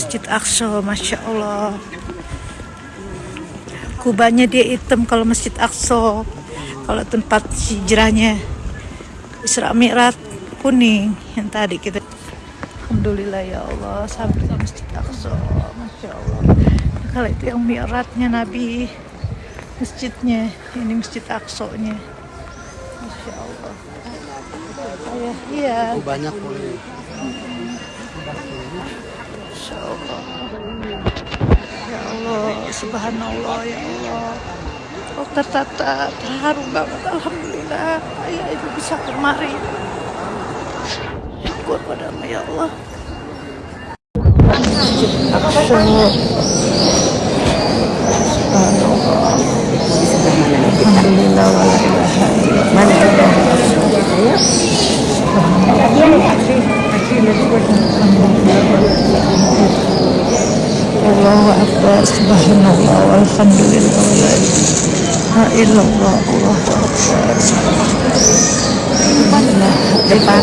Masjid Aqsa, Masya Allah. Kubahnya dia hitam kalau Masjid Aqsa. Kalau tempat hijrahnya Isra Mi'raj kuning yang tadi kita Alhamdulillah ya Allah sampai ke Masjid Aqsa Masya Allah kalau itu yang Mi'rajnya Nabi masjidnya ini Masjid Aqsa nya Masya Allah Ayah, iya banyak boleh. Masya Allah Ya Allah Subhanallah ya Allah. Oh tertata terharu banget Alhamdulillah. Ayah ibu bisa kemari. Syukur padamu ya Allah. Subhanallah. Alhamdulillah wa la ilaha illallah Allahu Subhanallah Walhamdulillah wa la ilaha illallah Akbar Alhamdulillah Depan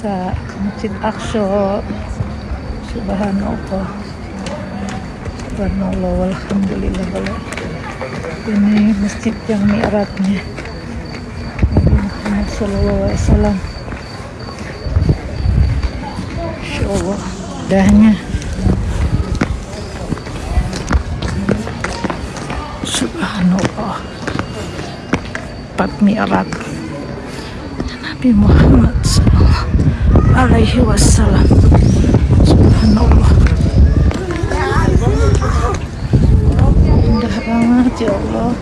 Ke Masjid Aqsa. Subhanallah. Subhanallah Walhamdulillah Ini masjid yang mi'ratnya Nabi Muhammad Sallallahu Alaihi Wasallam. Masya Allah Dahnya Subhanallah. Empat mi'rat Nabi Muhammad Sallallahu Alaihi Wasallam Subhanallah. Indah banget ya Allah.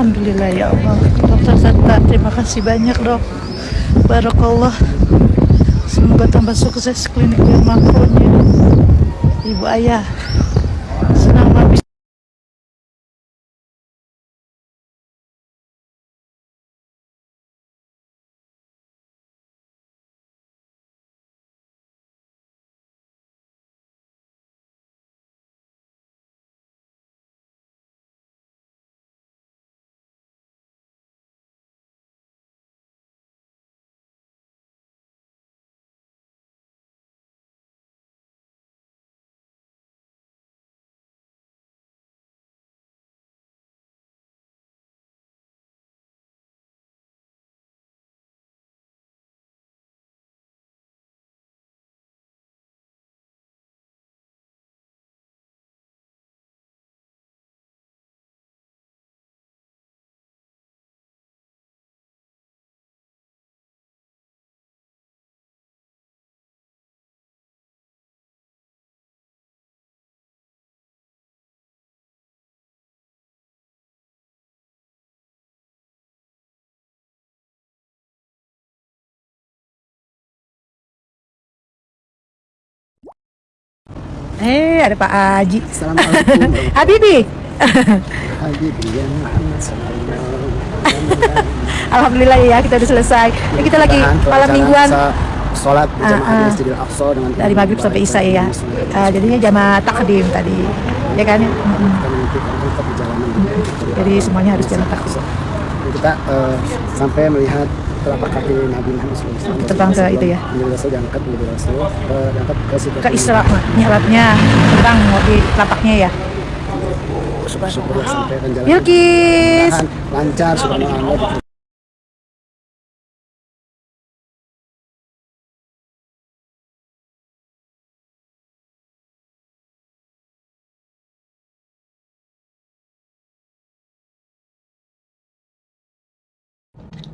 Alhamdulillah ya Allah. Dokter Zata terima kasih banyak dok. Barakallah. Semoga tambah sukses klinik dermakonya Ibu ayah Eh ada Pak Haji. Assalamualaikum. Habibi. Muhammad sallallahu alaihi wasallam. Alhamdulillah ya kita udah selesai. Ini kita lagi malam mingguan. Sholat berjamaah Ah, ah. di Masjidil Aqsa dengan dari maghrib sampai isya ya. Eh, jadinya jamaah takdim tadi ya kan? Jadi semuanya harus jamaah takdim. Kita eh, sampai melihat telapak kaki Nabi Muhammad SAW. Terbang ke itu ya? Menjadi Rasul diangkat menjadi Rasul, eh, diangkat ke situ. ke Isra mi'rajnya tentang di telapaknya ya sampai jalan. Mudah-mudahan lancar subhanallah.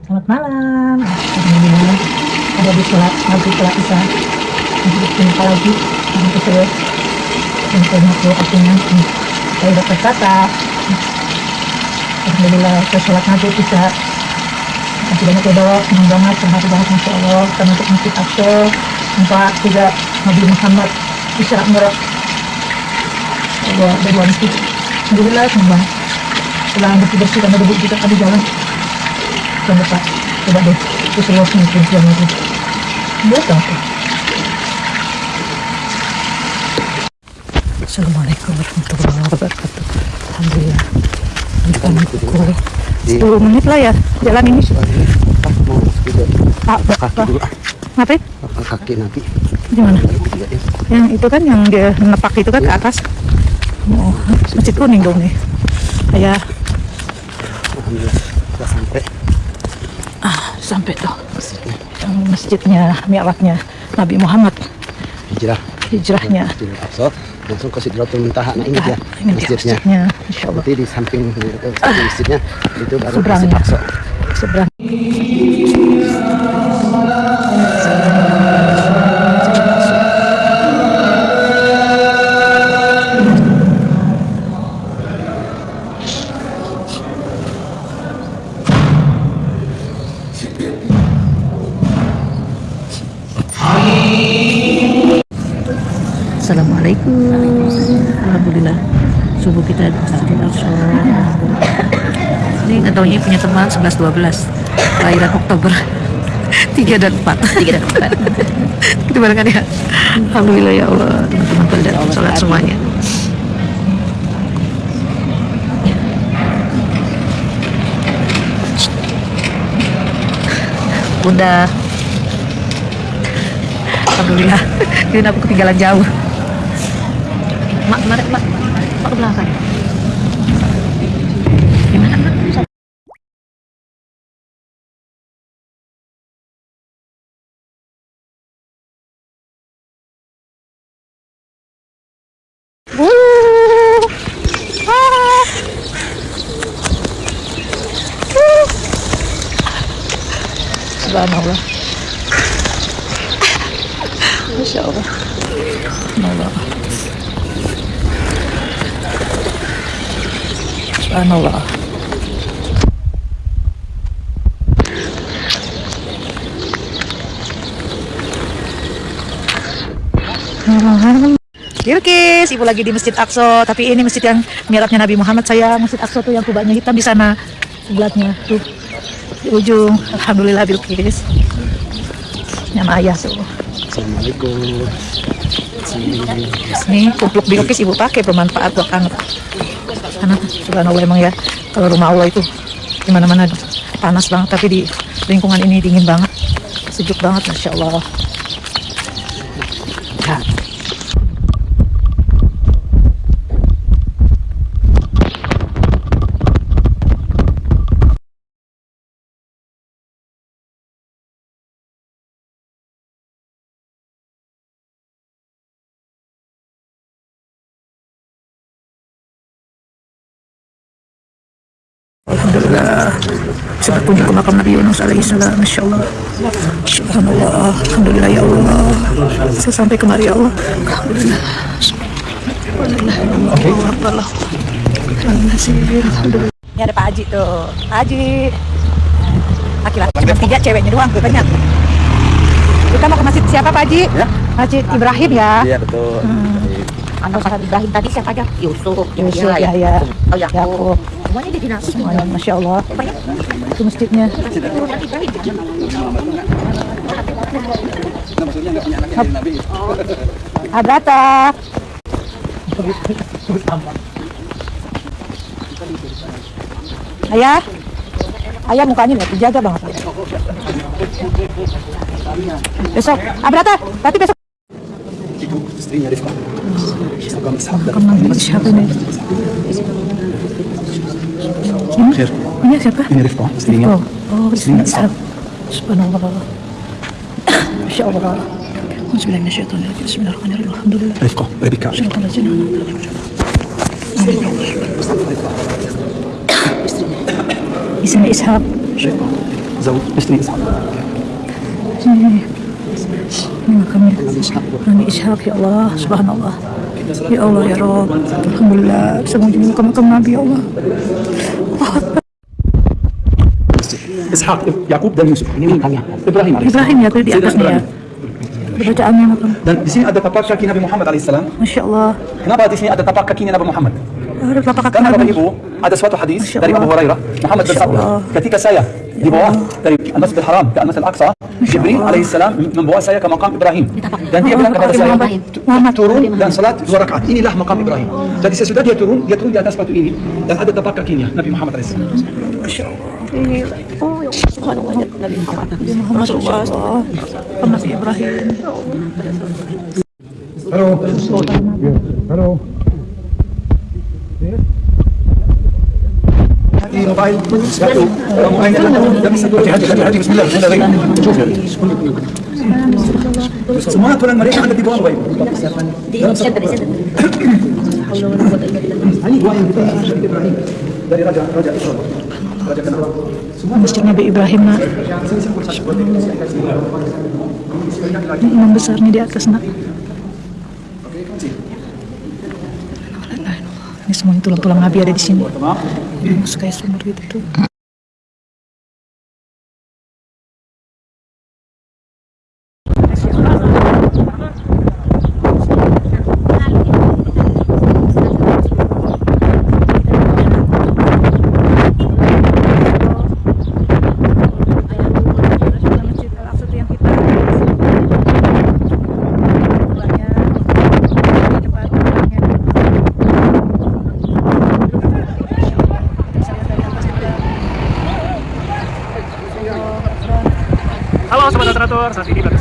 Selamat malam. Ada di sholat maghrib sholat isya. Untuk jumpa lagi. Dengan ke seluruh untuk aku artinya. Saya dapat kata Alhamdulillah saya sholat maghrib isya. Masih banyak ya doa, senang banget, terharu banget Masya Allah. Untuk Masjid Aqsa. Nampak juga Nabi Muhammad Isra Mi'raj Allah dari Alhamdulillah senang banget. Setelah bersih-bersih karena debu kita tadi jalan Jangan lupa Coba deh. Itu seluasnya itu Jangan lagi Buat apa? Assalamualaikum warahmatullahi wabarakatuh. Alhamdulillah. Bukan pukul 10 menit lah ya Jalan ini. Pak Pak, Pak, kaki Pak. dulu ah. Ngapain? kaki nanti. Gimana? itu ya. Yang itu kan yang dia nepak itu kan ke atas. Oh, masjid kuning dong nih. Kayak alhamdulillah. Sudah sampai sampai tuh yang masjidnya mi'rajnya Nabi Muhammad. Hijrah. Hijrahnya. Masjidil Aqsa langsung ke Sidratul Muntaha nah ini dia masjidnya. masjidnya Insya Allah. Nanti di samping di masjidnya itu baru Masjid. Aqsa. Seberang Ini punya teman 11-12 Kelahiran Oktober. 3 dan 4 3 dan 4 Itu barangkali ya? Alhamdulillah ya Allah Teman-teman pada sholat semuanya. Bunda. Alhamdulillah. Ini aku ketinggalan jauh? Mak, mak, mak, mak ke belakang Subhanallah. Masya Allah. Subhanallah. Subhanallah. Bilkis, ibu lagi di Masjid Aqsa, tapi ini masjid yang mihrabnya Nabi Muhammad. Saya Masjid Aqsa tuh yang kubahnya hitam di sana. Sebelahnya tuh di ujung. Alhamdulillah Bilkis. Nama ayah tuh. Assalamualaikum Nih kupluk Bilkis ibu pakai bermanfaat buat anak. Anak subhanallah emang ya kalau rumah Allah itu di mana-mana panas banget tapi di lingkungan ini dingin banget sejuk banget masya Allah. Ya. Kunjung ke makam Nabi Yunus alaihi salam Masya Allah Subhanallah Alhamdulillah ya Allah. Saya sampai kemari ya Allah. Alhamdulillah. Alhamdulillah. Allah. Alhamdulillah. Ini ada Pak Haji tuh. Pak Haji. Laki-laki cuma tiga ceweknya doang tuh banyak. Kita mau ke masjid siapa Pak Haji? Ya. Masjid Ibrahim ya? Iya betul. Anak Ustaz Ibrahim tadi siapa aja? Yusuf, Yusuf ya, ya. ya Oh, Yakub. Semuanya Masya Allah itu masjidnya. Abrata. Ayah, ayah mukanya nggak terjaga banget. Besok, Abrata, berarti besok. Ibu istrinya Rifka Ils ne pas. Ils n'arrivent pas. C'est rien. Oh, c'est ça. سبحان الله. ما شاء الله. أعوذ بالله من الشيطان الرجيم. بسم الله الرحمن الرحيم. الحمد لله. رفقة ربك شرط الله جنة اسم إسحاق. زوج. اسمي إسحاق. نعم، راني إسحاق. يا الله. سبحان الله. يا الله يا رب. الحمد لله. بسم الله. كما كنا يا الله؟ Ishak, Yakub dan Yusuf. Ini makamnya. Ibrahim. Ibrahim ya tadi di atasnya ya. Bacaannya Dan di sini ada tapak kaki Nabi Muhammad alaihissalam. Masya Allah Kenapa di sini ada tapak kakinya Nabi Muhammad? Ada telapak kaki Karena Bapak Ibu ada suatu hadis Masya dari Allah. Abu Hurairah, Muhammad Masya Allah. ketika saya di bawah dari Al-Masjid Al-Haram ke Al-Masjid Al-Aqsa, Jibril alaihissalam membawa saya ke makam Ibrahim. Dan dia bilang kepada saya, turun dan salat dua rakaat. Inilah makam Ibrahim. Jadi sesudah dia turun, dia turun di atas batu ini dan ada tapak kakinya Nabi Muhammad alaihissalam. Muhammad Rasulullah Muhammad Ibrahim Halo. Halo. di mobile satu kamu hanya tidak bisa turun hati hati hati Bismillah Bismillah Shuf ya. semua tulang mereka ada di bawah Bapak Ibu Di center, di center. ini dua yang kita Syekh Ibrahim dari Semua Masjid Nabi Ibrahim nak. Ini imam besarnya di atas nak. Ini semuanya tulang-tulang Nabi ada di sini. Ini kayak sumur gitu tuh fuerzas y